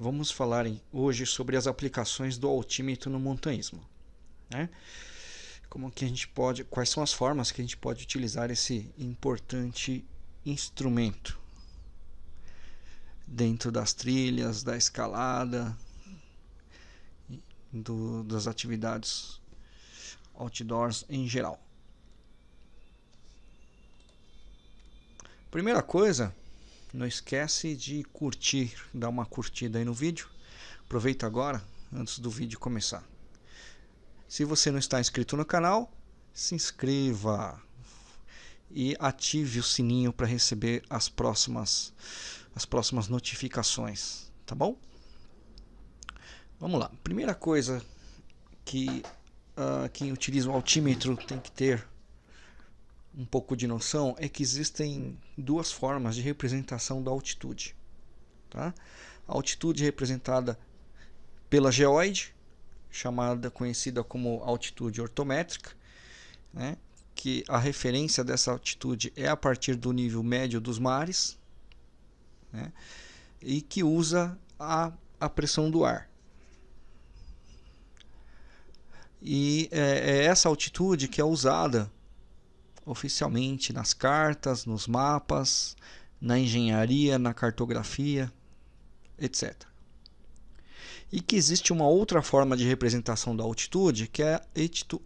vamos falar hoje sobre as aplicações do altímetro no montanhismo. Né? Como que a gente pode, quais são as formas que a gente pode utilizar esse importante instrumento dentro das trilhas, da escalada, do, das atividades outdoors em geral. Primeira coisa, não esquece de curtir, dar uma curtida aí no vídeo. Aproveita agora, antes do vídeo começar. Se você não está inscrito no canal, se inscreva e ative o sininho para receber as próximas as próximas notificações, tá bom? Vamos lá. Primeira coisa que uh, quem utiliza o altímetro tem que ter um pouco de noção é que existem duas formas de representação da altitude. Tá? A altitude representada pela geoide, chamada conhecida como altitude ortométrica, né? que a referência dessa altitude é a partir do nível médio dos mares, né? e que usa a, a pressão do ar. E é, é essa altitude que é usada oficialmente nas cartas, nos mapas, na engenharia, na cartografia, etc. E que existe uma outra forma de representação da altitude, que é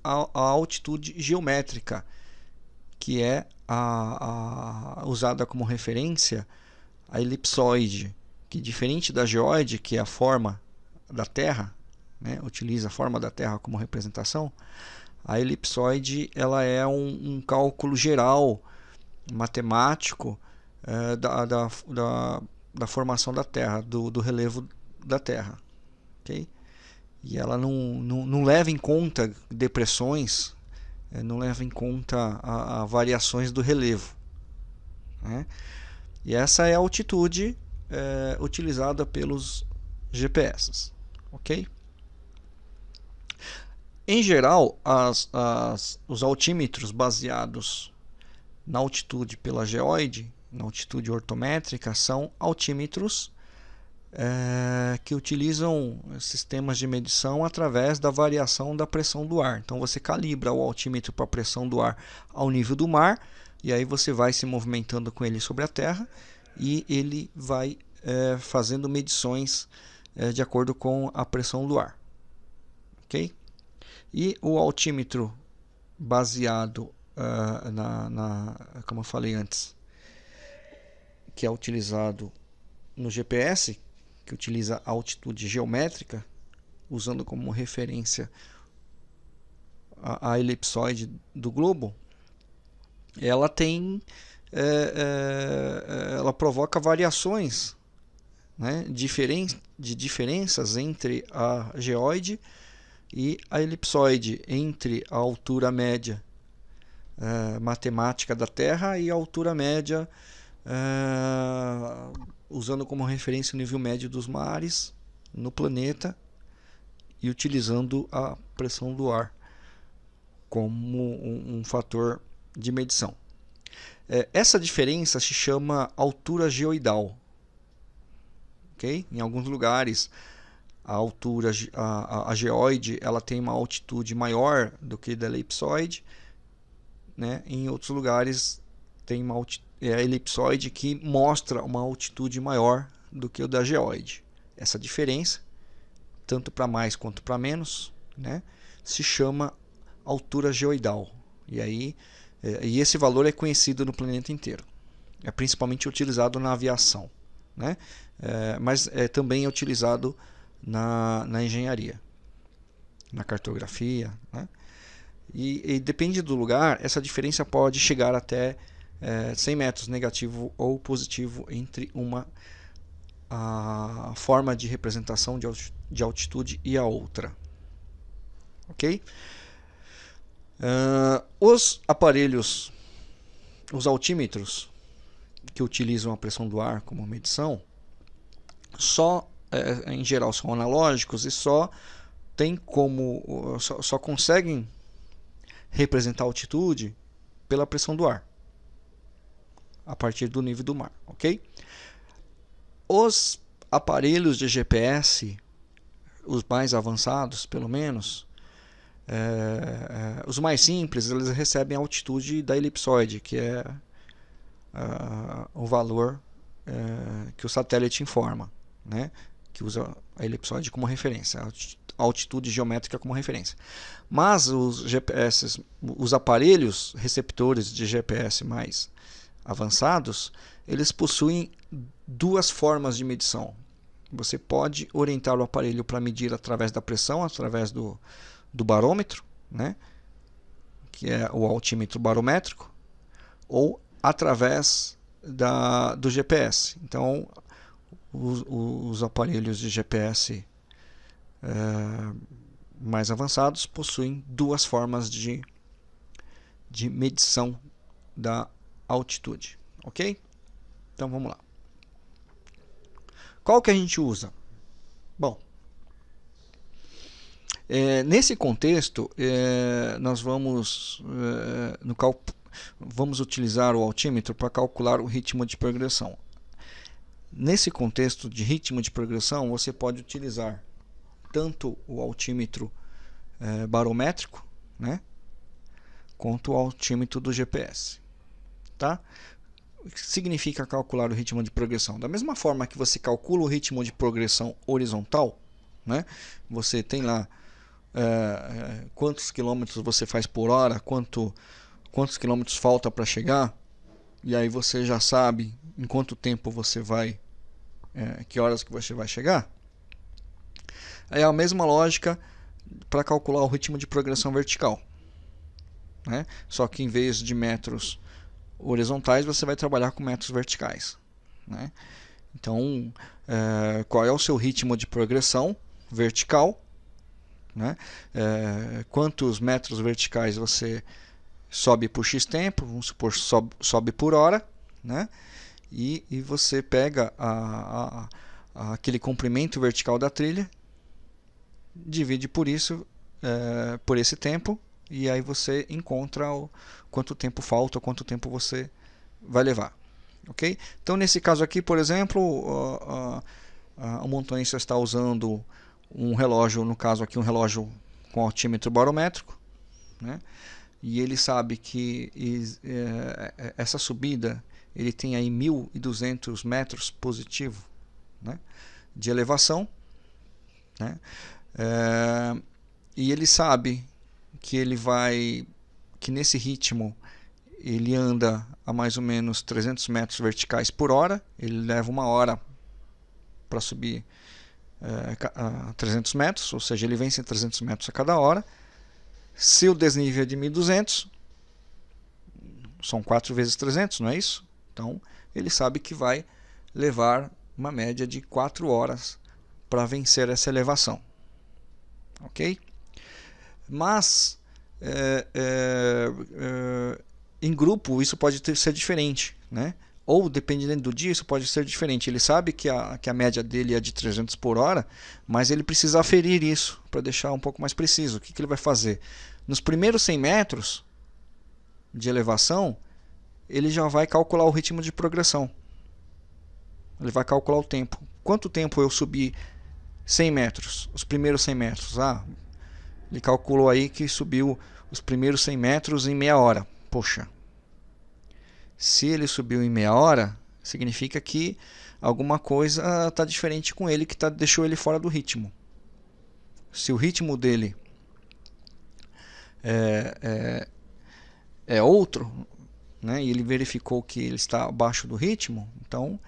a altitude geométrica, que é a, a, usada como referência a elipsoide, que diferente da geoide, que é a forma da Terra, né, utiliza a forma da Terra como representação, a elipsoide ela é um, um cálculo geral matemático é, da, da, da, da, formação da Terra, do, do relevo da Terra. Okay? E ela não, não, não leva em conta depressões, é, não leva em conta a, a variações do relevo. Né? E essa é a altitude é, utilizada pelos GPS. Ok? Em geral, as, as, os altímetros baseados na altitude pela geoide, na altitude ortométrica, são altímetros é, que utilizam sistemas de medição através da variação da pressão do ar. Então você calibra o altímetro para a pressão do ar ao nível do mar e aí você vai se movimentando com ele sobre a Terra e ele vai é, fazendo medições é, de acordo com a pressão do ar. Ok? E o altímetro baseado uh, na, na, como eu falei antes, que é utilizado no GPS, que utiliza a altitude geométrica, usando como referência a, a elipsoide do globo, ela tem é, é, ela provoca variações né, diferen de diferenças entre a geoide e a elipsoide entre a altura média uh, matemática da Terra e a altura média uh, usando como referência o nível médio dos mares no planeta e utilizando a pressão do ar como um, um fator de medição. É, essa diferença se chama altura geoidal. Okay? Em alguns lugares a altura, a, a, geoide, ela tem uma altitude maior do que da elipsoide, né? Em outros lugares tem uma é a elipsoide que mostra uma altitude maior do que o da geoide. Essa diferença, tanto para mais quanto para menos, né? Se chama altura geoidal. E aí, é, e esse valor é conhecido no planeta inteiro. É principalmente utilizado na aviação, né? É, mas é também é utilizado na, na engenharia, na cartografia. Né? E, e, depende do lugar, essa diferença pode chegar até é, 100 metros negativo ou positivo entre uma a forma de representação de, de altitude e a outra. Ok? Uh, os aparelhos, os altímetros que utilizam a pressão do ar como medição, só em geral são analógicos e só tem como só, só conseguem representar a altitude pela pressão do ar a partir do nível do mar, ok? Os aparelhos de GPS, os mais avançados pelo menos, é, é, os mais simples, eles recebem a altitude da elipsoide, que é uh, o valor uh, que o satélite informa, né? Que usa a elipsoide como referência, a altitude geométrica como referência. Mas os GPS, os aparelhos receptores de GPS mais avançados, eles possuem duas formas de medição. Você pode orientar o aparelho para medir através da pressão, através do, do barômetro, né? que é o altímetro barométrico, ou através da, do GPS. Então, os, os aparelhos de GPS é, mais avançados possuem duas formas de, de medição da altitude, ok? Então vamos lá. Qual que a gente usa? Bom, é, nesse contexto, é, nós vamos é, no vamos utilizar o altímetro para calcular o ritmo de progressão. Nesse contexto de ritmo de progressão, você pode utilizar tanto o altímetro é, barométrico, né, quanto o altímetro do GPS. Tá? O que significa calcular o ritmo de progressão? Da mesma forma que você calcula o ritmo de progressão horizontal, né, você tem lá é, quantos quilômetros você faz por hora, quanto quantos quilômetros falta para chegar, e aí você já sabe em quanto tempo você vai, é, que horas que você vai chegar. É a mesma lógica para calcular o ritmo de progressão vertical. Né? Só que em vez de metros horizontais, você vai trabalhar com metros verticais. Né? Então, é, qual é o seu ritmo de progressão vertical? Né? É, quantos metros verticais você sobe por x tempo, vamos supor, sobe, sobe por hora, né? E, e você pega a, a, a, aquele comprimento vertical da trilha, divide por isso, é, por esse tempo, e aí você encontra o, quanto tempo falta, quanto tempo você vai levar. Ok? Então, nesse caso aqui, por exemplo, o, o montanhista está usando um relógio, no caso aqui um relógio com altímetro barométrico, né? e ele sabe que é, é, essa subida ele tem aí 1.200 metros positivo né, de elevação né, é, e ele sabe que ele vai que nesse ritmo ele anda a mais ou menos 300 metros verticais por hora ele leva uma hora para subir é, a 300 metros ou seja ele vence 300 metros a cada hora se o desnível é de 1200, são 4 vezes 300, não é isso? Então, ele sabe que vai levar uma média de 4 horas para vencer essa elevação. Ok? Mas, é, é, é, em grupo, isso pode ter, ser diferente. Né? Ou, dependendo do dia, isso pode ser diferente. Ele sabe que a, que a média dele é de 300 por hora, mas ele precisa aferir isso para deixar um pouco mais preciso. O que, que ele vai fazer? Nos primeiros 100 metros de elevação, ele já vai calcular o ritmo de progressão. Ele vai calcular o tempo. Quanto tempo eu subi 100 metros? Os primeiros 100 metros. Ah, ele calculou aí que subiu os primeiros 100 metros em meia hora. Poxa, se ele subiu em meia hora, significa que alguma coisa está diferente com ele que tá, deixou ele fora do ritmo. Se o ritmo dele é, é, é outro, né, e ele verificou que ele está abaixo do ritmo, então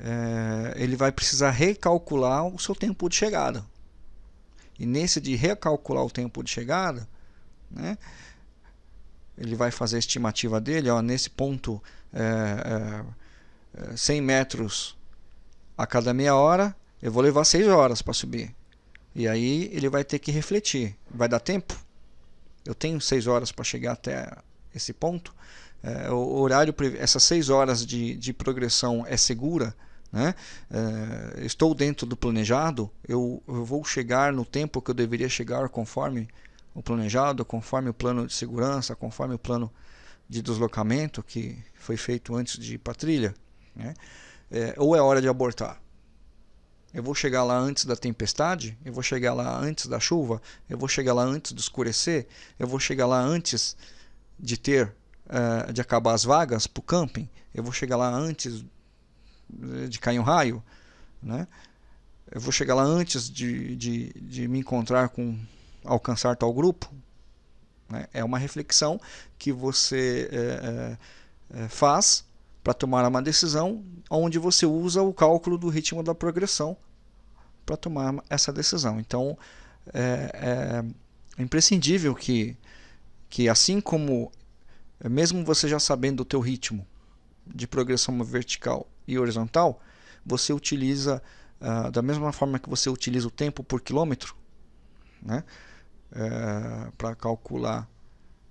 é, ele vai precisar recalcular o seu tempo de chegada. E nesse de recalcular o tempo de chegada, né, ele vai fazer a estimativa dele, ó, nesse ponto é, é, 100 é, metros a cada meia hora, eu vou levar 6 horas para subir. E aí ele vai ter que refletir. Vai dar tempo? Eu tenho 6 horas para chegar até esse ponto? É, o horário, essas 6 horas de, de progressão é segura? Né? É, estou dentro do planejado? Eu, eu vou chegar no tempo que eu deveria chegar conforme o planejado, conforme o plano de segurança, conforme o plano de deslocamento que foi feito antes de ir para a trilha, né? é, ou é hora de abortar. Eu vou chegar lá antes da tempestade? Eu vou chegar lá antes da chuva? Eu vou chegar lá antes do escurecer? Eu vou chegar lá antes de ter uh, de acabar as vagas para o camping? Eu vou chegar lá antes de cair um raio? Né? Eu vou chegar lá antes de, de, de me encontrar com alcançar tal grupo? Né? É uma reflexão que você é, é, faz para tomar uma decisão onde você usa o cálculo do ritmo da progressão para tomar essa decisão. Então, é, é, imprescindível que, que assim como, mesmo você já sabendo o teu ritmo de progressão vertical e horizontal, você utiliza, uh, da mesma forma que você utiliza o tempo por quilômetro, né, é, para calcular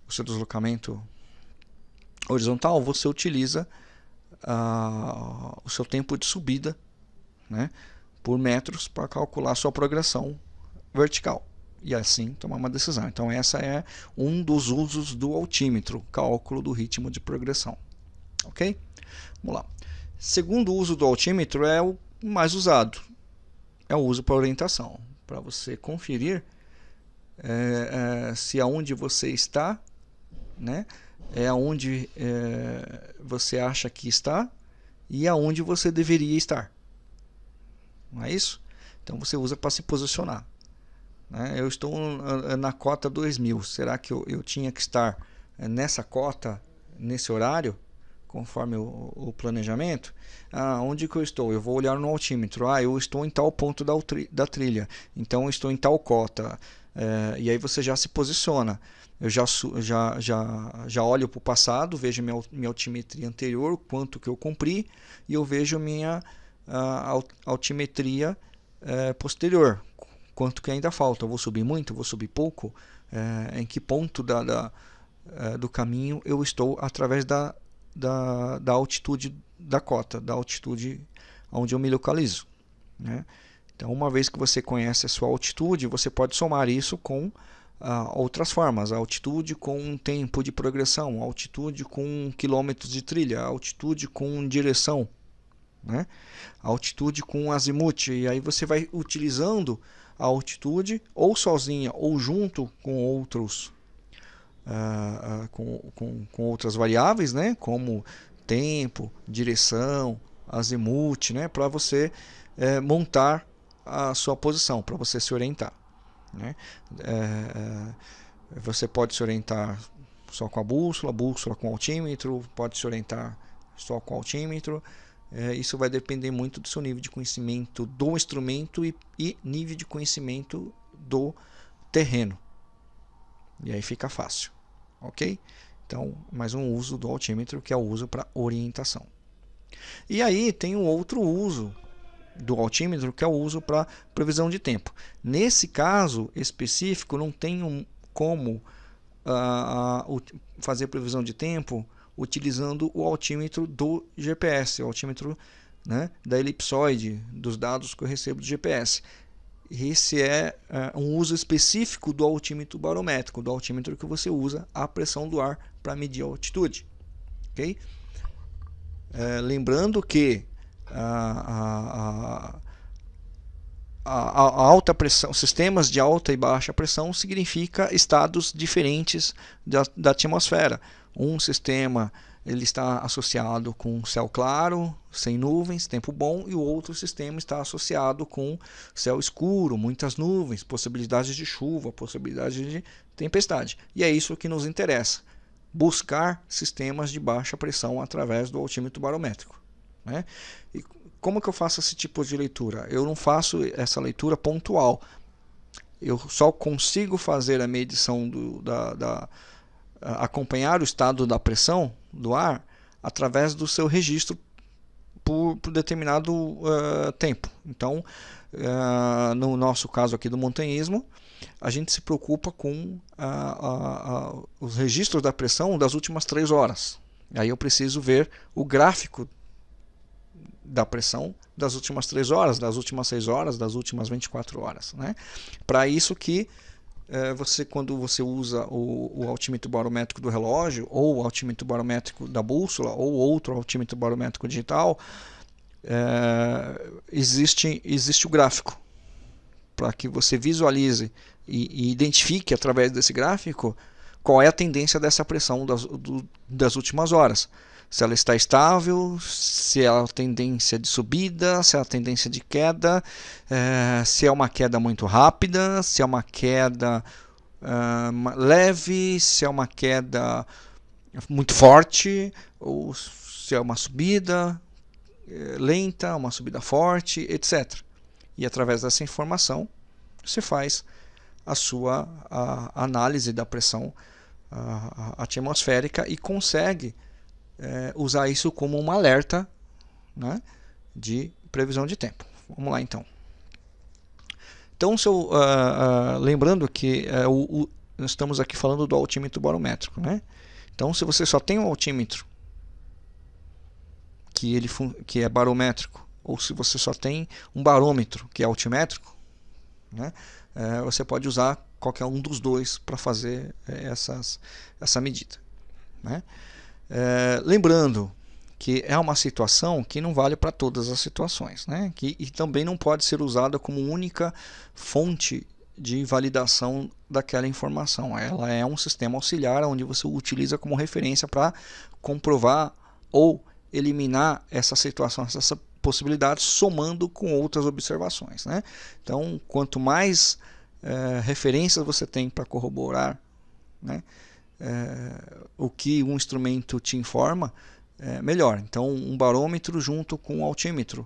o seu deslocamento horizontal, você utiliza uh, o seu tempo de subida né, por metros para calcular a sua progressão vertical e assim tomar uma decisão. Então essa é um dos usos do altímetro, cálculo do ritmo de progressão. Ok? Vamos lá. Segundo uso do altímetro é o mais usado, é o uso para orientação, para você conferir é, é, se aonde você está, né, é aonde é, você acha que está e aonde você deveria estar. Não é isso? Então você usa para se posicionar. Né? Eu estou na cota 2000. Será que eu, eu tinha que estar é, nessa cota, nesse horário, conforme o, o, planejamento? Ah, onde que eu estou? Eu vou olhar no altímetro. Ah, eu estou em tal ponto da, da trilha. Então eu estou em tal cota. É, e aí você já se posiciona eu já, já, já, já olho para o passado, vejo minha, minha altimetria anterior, quanto que eu cumpri, e eu vejo minha uh, altimetria uh, posterior, quanto que ainda falta. Eu vou subir muito, vou subir pouco, uh, em que ponto da, da eh, do caminho eu estou através da, da, da altitude da cota, da altitude onde eu me localizo. Né? Então, uma vez que você conhece a sua altitude, você pode somar isso com uh, outras formas, a altitude com um tempo de progressão, altitude com quilômetros de trilha, altitude com direção, né? altitude com azimuth, e aí você vai utilizando a altitude ou sozinha ou junto com outros uh, uh, com, com, com outras variáveis, né? como tempo, direção, azimuth, né? para você eh, montar a sua posição, para você se orientar. Né? É, é, você pode se orientar só com a bússola, bússola com altímetro, pode se orientar só com altímetro. É, isso vai depender muito do seu nível de conhecimento do instrumento e, e nível de conhecimento do terreno. E aí fica fácil, ok? Então, mais um uso do altímetro que é o uso para orientação. E aí tem um outro uso do altímetro, que é o uso para previsão de tempo. Nesse caso específico, não tem um, como uh, fazer previsão de tempo utilizando o altímetro do GPS, o altímetro né, da elipsoide, dos dados que eu recebo do GPS. Esse é uh, um uso específico do altímetro barométrico, do altímetro que você usa a pressão do ar para medir a altitude. Okay? Uh, lembrando que a, a, a, alta pressão, sistemas de alta e baixa pressão significa estados diferentes da, da atmosfera. Um sistema ele está associado com céu claro, sem nuvens, tempo bom, e o outro sistema está associado com céu escuro, muitas nuvens, possibilidades de chuva, possibilidades de tempestade. E é isso que nos interessa: buscar sistemas de baixa pressão através do altímetro barométrico. Né? E como que eu faço esse tipo de leitura? Eu não faço essa leitura pontual. Eu só consigo fazer a medição do, da, da acompanhar o estado da pressão do ar através do seu registro por, por determinado uh, tempo. Então, uh, no nosso caso aqui do montanhismo, a gente se preocupa com uh, os registros da pressão das últimas três horas. Aí eu preciso ver o gráfico da pressão das últimas 3 horas, das últimas 6 horas, das últimas 24 horas. Né? Para isso que é, você, quando você usa o, o altímetro barométrico do relógio, ou o altímetro barométrico da bússola, ou outro altímetro barométrico digital, é, existe, existe o gráfico para que você visualize e, e, identifique através desse gráfico qual é a tendência dessa pressão das, do, das últimas horas. Se ela está estável, se é a tendência de subida, se é a tendência de queda, é, se é uma queda muito rápida, se é uma queda uh, leve, se é uma queda muito forte, ou se é uma subida eh, lenta, uma subida forte, etc. E através dessa informação você faz a sua a, análise da pressão a, a atmosférica e consegue é, usar isso como um alerta né, de previsão de tempo. Vamos lá então. Então, eu, uh, uh, lembrando que uh, o, o, estamos aqui falando do altímetro barométrico. Né? Então, se você só tem um altímetro que, ele que é barométrico, ou se você só tem um barômetro que é altimétrico, né? É, você pode usar qualquer um dos dois para fazer é, essas, essa medida. Né? É, lembrando que é uma situação que não vale para todas as situações, né? que, e também não pode ser usada como única fonte de validação daquela informação. Ela é um sistema auxiliar onde você utiliza como referência para comprovar ou eliminar essa situação, essa possibilidade, somando com outras observações. Né? Então, quanto mais é, referências você tem para corroborar né, é, o que um instrumento te informa, é, melhor. Então, um barômetro junto com um altímetro,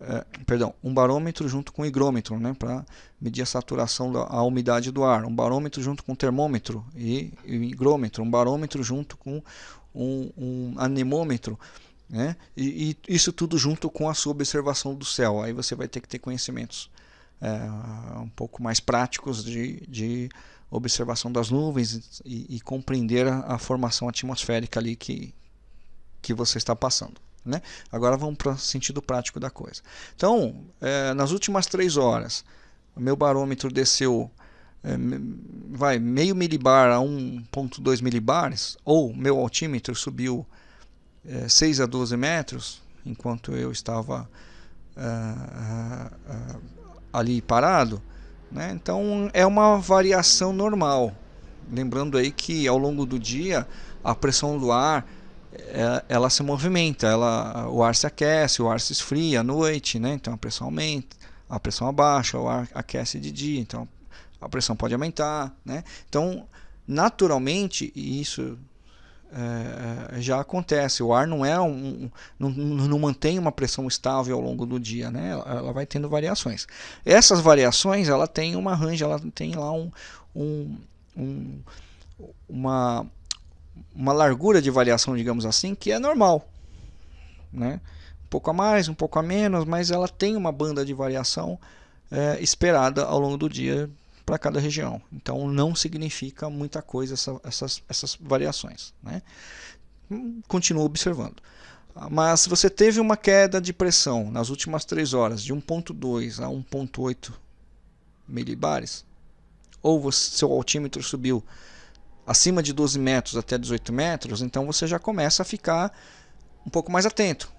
é, perdão, um barômetro junto com um higrômetro, né, para medir a saturação da a umidade do ar, um barômetro junto com um termômetro e, e um higrômetro, um barômetro junto com um, um anemômetro, né, e, e, isso tudo junto com a sua observação do céu. Aí você vai ter que ter conhecimentos é, um pouco mais práticos de, de observação das nuvens e, e compreender a, a, formação atmosférica ali que, que você está passando. Né? Agora vamos para o sentido prático da coisa. Então, é, nas últimas três horas, o meu barômetro desceu é, vai meio milibar a 1.2 milibares, ou meu altímetro subiu é, 6 a 12 metros, enquanto eu estava uh, uh, ali parado, né? então é uma variação normal. Lembrando aí que ao longo do dia a pressão do ar é, ela se movimenta, ela, o ar se aquece, o ar se esfria à noite, né? então a pressão aumenta, a pressão abaixa, o ar aquece de dia, então a pressão pode aumentar. Né? Então, naturalmente, e isso é, é, já acontece. O ar não é um, não, não, mantém uma pressão estável ao longo do dia, né? Ela, vai tendo variações. Essas variações, ela tem uma range, ela tem lá um, um, um, uma uma largura de variação, digamos assim, que é normal, né? Um pouco a mais, um pouco a menos, mas ela tem uma banda de variação é, esperada ao longo do dia para cada região. Então não significa muita coisa essa, essas, essas variações. Né? Continua observando. Mas se você teve uma queda de pressão nas últimas 3 horas de 1.2 a 1.8 milibares, ou você, seu altímetro subiu acima de 12 metros até 18 metros, então você já começa a ficar um pouco mais atento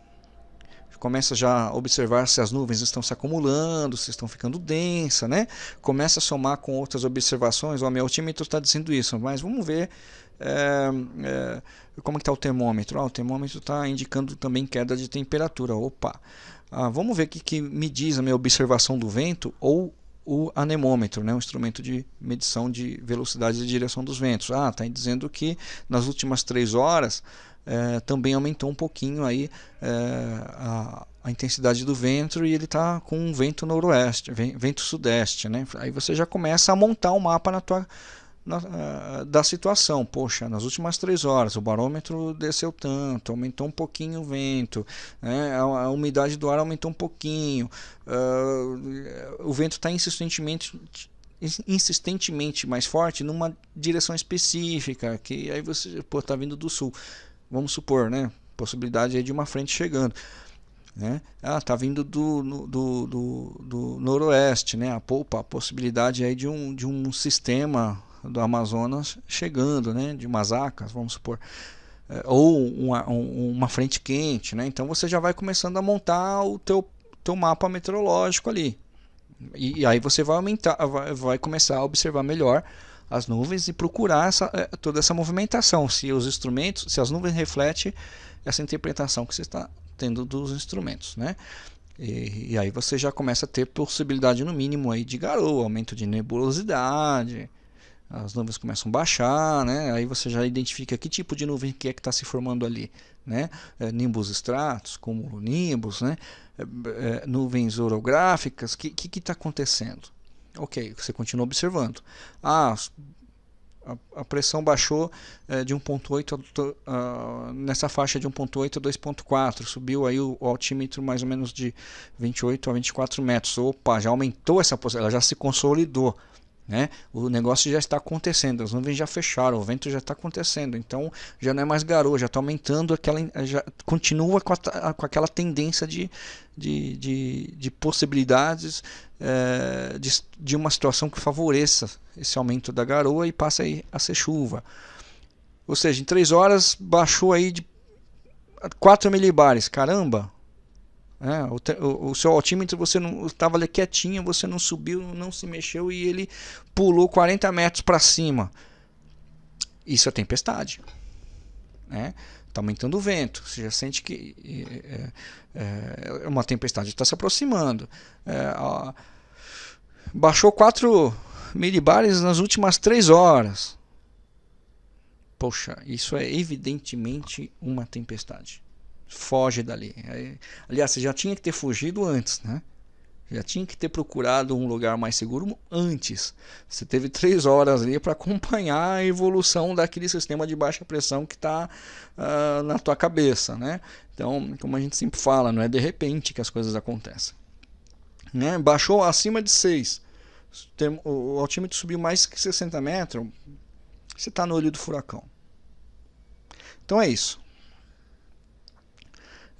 começa já a observar se as nuvens estão se acumulando, se estão ficando densas, né? Começa a somar com outras observações, o meu altímetro está dizendo isso, mas vamos ver é, é, como está o termômetro. Ah, o termômetro está indicando também queda de temperatura. Opa! Ah, vamos ver o que, que me diz a minha observação do vento ou o anemômetro, né, um instrumento de medição de velocidade e direção dos ventos. Ah, está dizendo que nas últimas três horas é, também aumentou um pouquinho aí é, a, a, intensidade do vento e ele está com um vento noroeste, vento sudeste, né? Aí você já começa a montar um mapa na tua na, uh, da situação. Poxa, nas últimas três horas o barômetro desceu tanto, aumentou um pouquinho o vento, né? a, a, umidade do ar aumentou um pouquinho, uh, o vento está insistentemente insistentemente mais forte numa direção específica, que aí você está vindo do sul vamos supor, né? Possibilidade aí de uma frente chegando. Né? Ah, tá vindo do, do, do, do noroeste, né? A, poupa, a possibilidade aí de um, de um sistema do Amazonas chegando, né? De umas acas, vamos supor. é, ou uma, uma frente quente, né? Então você já vai começando a montar o teu, teu mapa meteorológico ali. E, e aí você vai aumentar, vai, vai, começar a observar melhor as nuvens e procurar essa, é, toda essa movimentação, se os instrumentos, se as nuvens refletem essa interpretação que você está tendo dos instrumentos, né? E, e, aí você já começa a ter possibilidade no mínimo aí de garoa, aumento de nebulosidade, as nuvens começam a baixar, né? Aí você já identifica que tipo de nuvem que é que está se formando ali, né? É, nimbus estratos, cumulonimbus, né? É, é, nuvens orográficas, o que está acontecendo? Ok, você continua observando. Ah, a, pressão baixou é, de 1.8 uh, nessa faixa de 1.8 a 2.4, subiu aí o, o, altímetro mais ou menos de 28 a 24 metros. Opa, já aumentou essa posição, ela já se consolidou. Né? O negócio já está acontecendo, as nuvens já fecharam, o vento já está acontecendo, então já não é mais garoto, já está aumentando, aquela, já continua com, a, com aquela tendência de, de, de, de possibilidades é, de, de uma situação que favoreça esse aumento da garoa e passe aí a ser chuva. Ou seja, em 3 horas baixou aí de 4 milibares, caramba, é, o, o, o, seu altímetro você não estava ali quietinho, você não subiu, não se mexeu e ele pulou 40 metros para cima. Isso é tempestade. Né? Está aumentando o vento. Você já sente que é, é, é uma tempestade está se aproximando. É, ó, baixou 4 milibares nas últimas 3 horas. Poxa, isso é evidentemente uma tempestade foge dali. Aliás, você já tinha que ter fugido antes, né? Já tinha que ter procurado um lugar mais seguro antes. Você teve três horas ali para acompanhar a evolução daquele sistema de baixa pressão que está uh, ah, na tua cabeça, né? Então, como a gente sempre fala, não é de repente que as coisas acontecem. Né? Baixou acima de 6. O altímetro subiu mais que 60 metros. Você está no olho do furacão. Então é isso.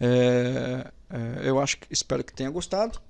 É, é, eu acho que espero que tenha gostado.